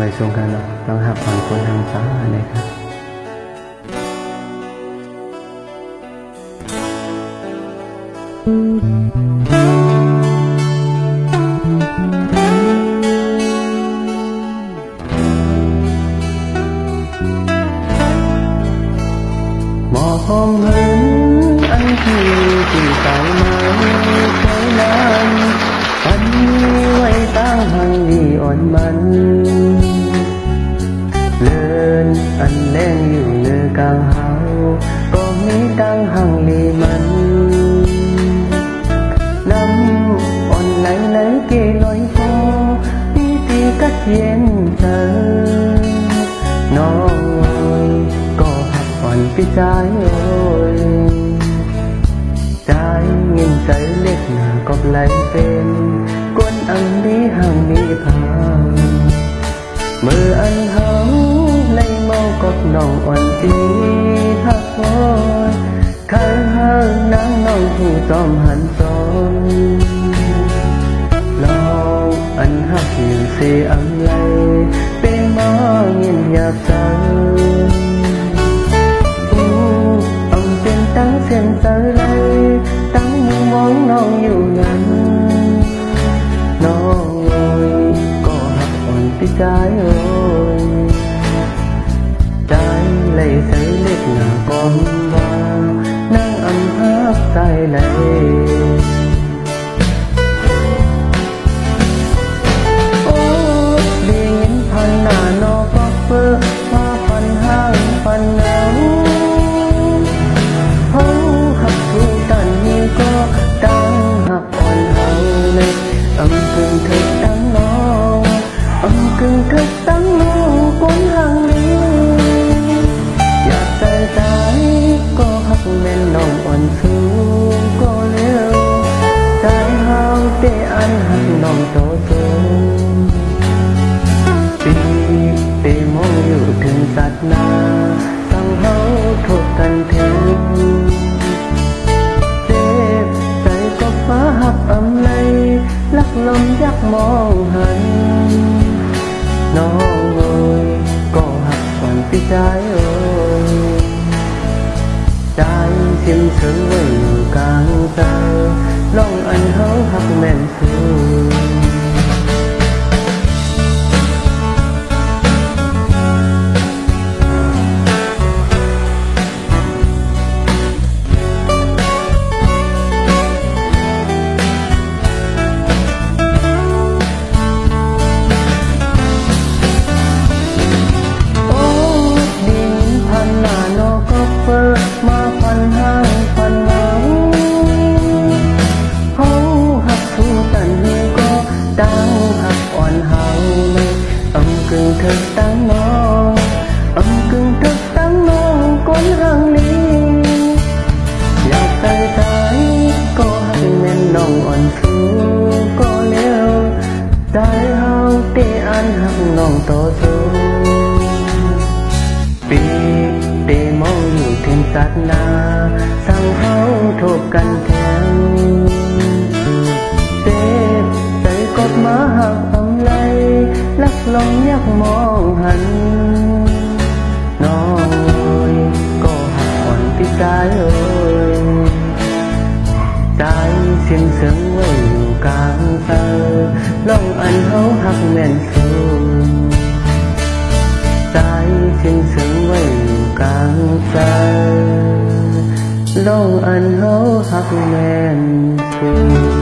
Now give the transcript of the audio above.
về xuống Hà Nội đón học hoàn quân hàng xóm ở đây khác một hôm anh thì chỉ tại mãi thấy lan anh yêu anh ta đi oan mình anh đang yêu nơi cao hao, có nghĩ đang hằng lì mắn. Năm còn lấy lấy kê lối phố, đi thì cắt yên thơ nó ơi, có hạt on cái trái ôi. Trái nghìn trái lết nào có lấy tên, quân ăn đi hàng đi thang mưa anh hóng nồng oan tí hát thôi. Khăn hơ nắng nồng thu tòm hẳn tòm lâu anh hát hiền xì ấm lấy bê mơ nhìn nhà tầng ông tên tăng xen tới lấy tăng mua món nồng nhiều lần nó ngồi, có hát ổn tí trái ơi lấy giấy lết là con vào nắng ấm hát tay lấy anh non cho tôi. Vì vì mong yêu thương sát na sang hấu thuộc thân thế. Thế tay có phá hấp âm lây, lắc lòng giấc mong hận. Nó ngồi, có hấp còn phía trái ơi. Trái xin sớm với người càng xa lòng anh hấu hấp mềm xưa tang no âm cưng thức tang no con hang li lao tay tay có hai nên nong on phu có leo tay hao tê an hang nong to thu pi tê mong nhìn thêm sát na sang hao thuộc căn thang lòng nhắc mong hắn nó ơi có hòn cái trái ơi. Trái xin sớm ơi càng xa lòng anh hấu hắc men xuống trái xin sớm ơi càng xa lòng anh hấu hắc men xuống